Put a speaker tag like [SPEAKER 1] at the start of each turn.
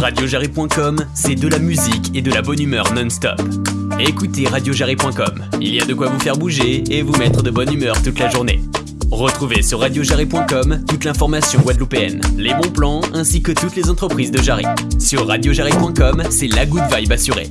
[SPEAKER 1] Radiojarry.com, c'est de la musique et de la bonne humeur non-stop. Écoutez radiojarry.com, il y a de quoi vous faire bouger et vous mettre de bonne humeur toute la journée. Retrouvez sur radiojarry.com toute l'information guadeloupéenne, les bons plans ainsi que toutes les entreprises de Jarry. Sur radiojarry.com, c'est la good vibe assurée.